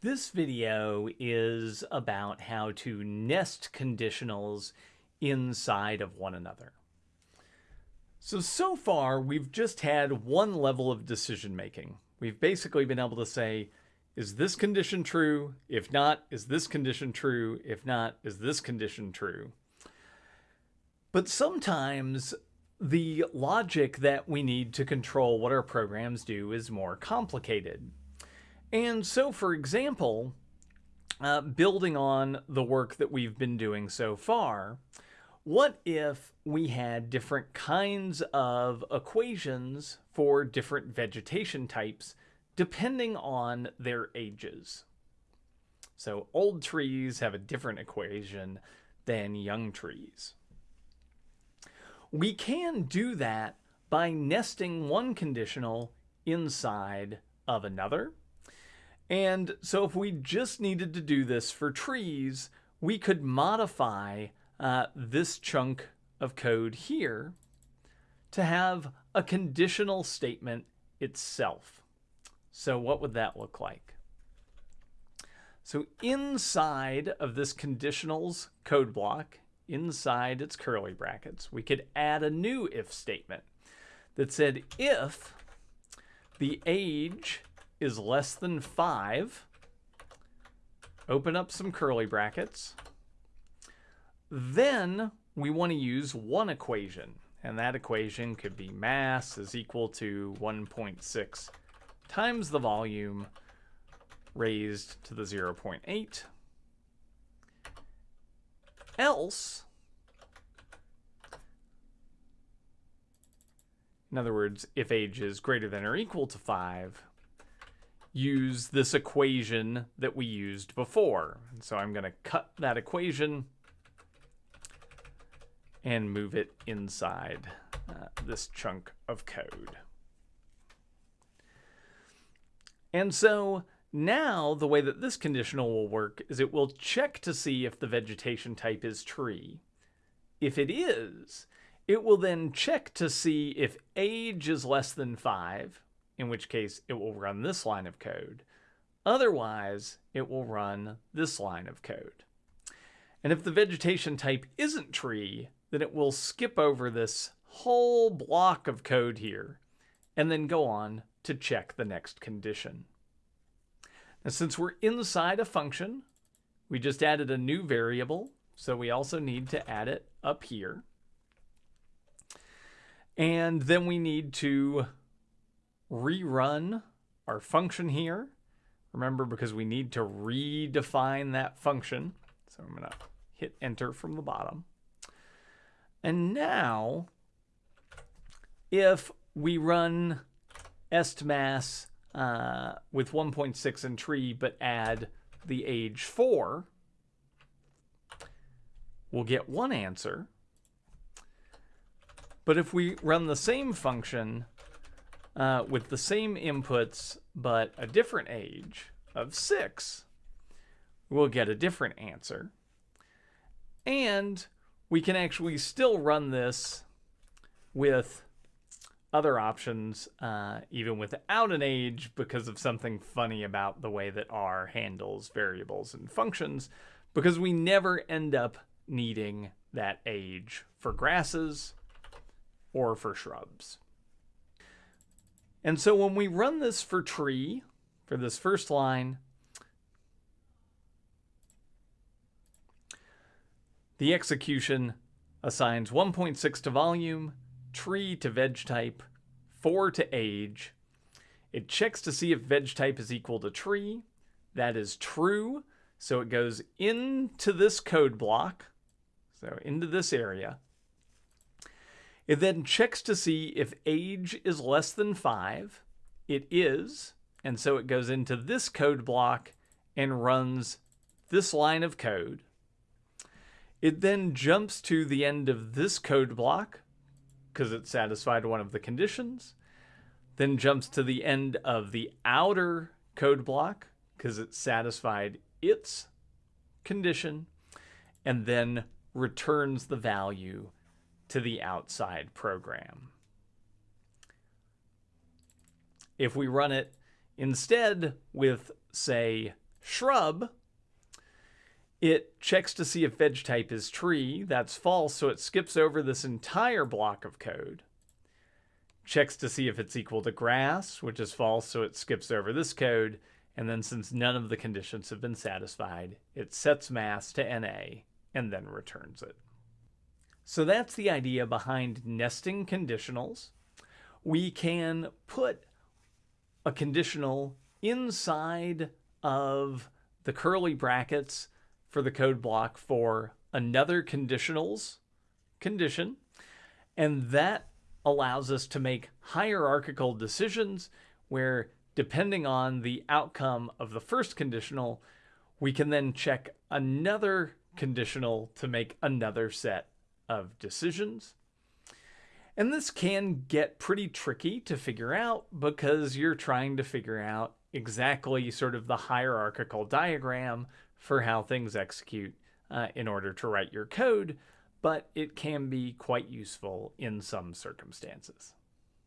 This video is about how to nest conditionals inside of one another. So, so far we've just had one level of decision making. We've basically been able to say, is this condition true? If not, is this condition true? If not, is this condition true? But sometimes the logic that we need to control what our programs do is more complicated. And so, for example, uh, building on the work that we've been doing so far, what if we had different kinds of equations for different vegetation types depending on their ages? So old trees have a different equation than young trees. We can do that by nesting one conditional inside of another and so if we just needed to do this for trees, we could modify uh, this chunk of code here to have a conditional statement itself. So what would that look like? So inside of this conditionals code block, inside its curly brackets, we could add a new if statement that said if the age is less than 5, open up some curly brackets. Then we want to use one equation, and that equation could be mass is equal to 1.6 times the volume raised to the 0.8. Else, in other words, if age is greater than or equal to 5, use this equation that we used before. So I'm going to cut that equation and move it inside uh, this chunk of code. And so now the way that this conditional will work is it will check to see if the vegetation type is tree. If it is, it will then check to see if age is less than 5, in which case it will run this line of code. Otherwise, it will run this line of code. And if the vegetation type isn't tree, then it will skip over this whole block of code here and then go on to check the next condition. Now, since we're inside a function, we just added a new variable, so we also need to add it up here. And then we need to rerun our function here. Remember, because we need to redefine that function. So I'm going to hit enter from the bottom. And now, if we run estmass uh, with 1.6 and tree, but add the age 4, we'll get one answer. But if we run the same function uh, with the same inputs but a different age of 6, we'll get a different answer. And we can actually still run this with other options, uh, even without an age, because of something funny about the way that R handles variables and functions, because we never end up needing that age for grasses or for shrubs. And so when we run this for tree, for this first line, the execution assigns 1.6 to volume, tree to veg type, 4 to age. It checks to see if veg type is equal to tree. That is true. So it goes into this code block, so into this area. It then checks to see if age is less than 5. It is, and so it goes into this code block and runs this line of code. It then jumps to the end of this code block because it satisfied one of the conditions, then jumps to the end of the outer code block because it satisfied its condition, and then returns the value to the outside program. If we run it instead with, say, shrub, it checks to see if veg type is tree. That's false, so it skips over this entire block of code. Checks to see if it's equal to grass, which is false, so it skips over this code. And then since none of the conditions have been satisfied, it sets mass to NA and then returns it. So that's the idea behind nesting conditionals. We can put a conditional inside of the curly brackets for the code block for another conditionals condition. And that allows us to make hierarchical decisions where depending on the outcome of the first conditional, we can then check another conditional to make another set of decisions. And this can get pretty tricky to figure out because you're trying to figure out exactly sort of the hierarchical diagram for how things execute uh, in order to write your code, but it can be quite useful in some circumstances.